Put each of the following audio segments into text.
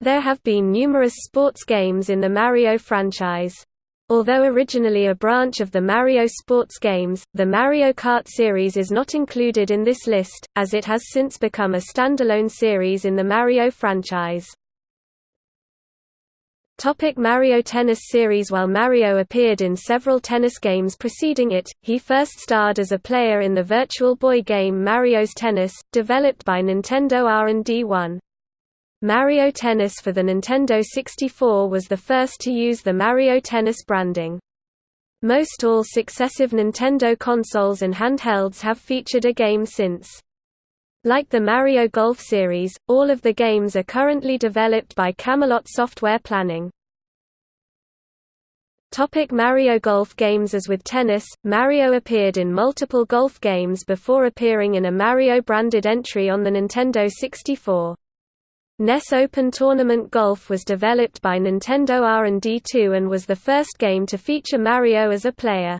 There have been numerous sports games in the Mario franchise. Although originally a branch of the Mario sports games, the Mario Kart series is not included in this list, as it has since become a standalone series in the Mario franchise. Topic Mario Tennis Series While Mario appeared in several tennis games preceding it, he first starred as a player in the Virtual Boy game Mario's Tennis, developed by Nintendo R&D 1. Mario Tennis for the Nintendo 64 was the first to use the Mario Tennis branding. Most all successive Nintendo consoles and handhelds have featured a game since. Like the Mario Golf series, all of the games are currently developed by Camelot Software Planning. Topic Mario Golf games As with tennis, Mario appeared in multiple golf games before appearing in a Mario-branded entry on the Nintendo 64. NES Open Tournament Golf was developed by Nintendo R&D 2 and was the first game to feature Mario as a player.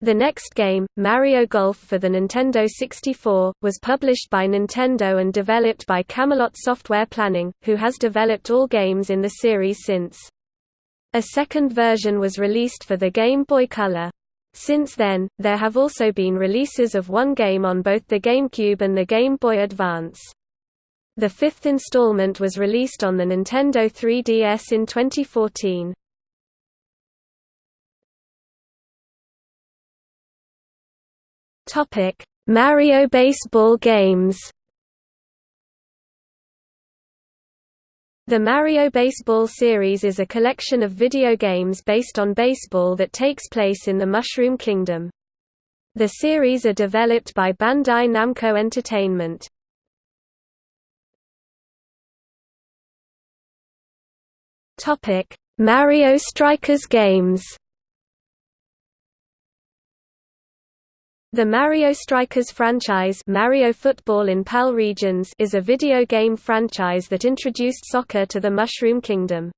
The next game, Mario Golf for the Nintendo 64, was published by Nintendo and developed by Camelot Software Planning, who has developed all games in the series since. A second version was released for the Game Boy Color. Since then, there have also been releases of one game on both the GameCube and the Game Boy Advance. The fifth installment was released on the Nintendo 3DS in 2014. Topic: Mario baseball games. The Mario Baseball series is a collection of video games based on baseball that takes place in the Mushroom Kingdom. The series are developed by Bandai Namco Entertainment. Topic: Mario Strikers games. The Mario Strikers franchise Mario Football in PAL regions is a video game franchise that introduced soccer to the Mushroom Kingdom.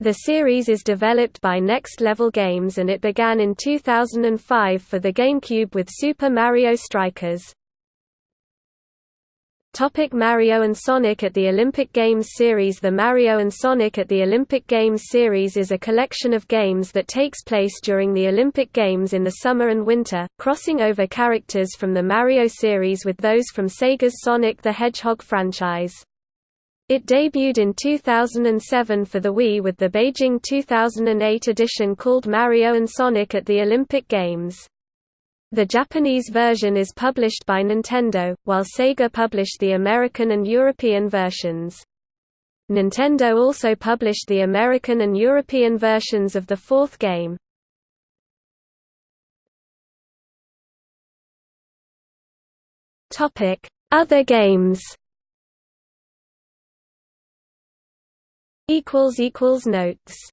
The series is developed by Next Level Games and it began in 2005 for the GameCube with Super Mario Strikers. Topic Mario Sonic at the Olympic Games series The Mario Sonic at the Olympic Games series is a collection of games that takes place during the Olympic Games in the summer and winter, crossing over characters from the Mario series with those from Sega's Sonic the Hedgehog franchise. It debuted in 2007 for the Wii with the Beijing 2008 edition called Mario Sonic at the Olympic Games. The Japanese version is published by Nintendo, while Sega published the American and European versions. Nintendo also published the American and European versions of the fourth game. Other games Notes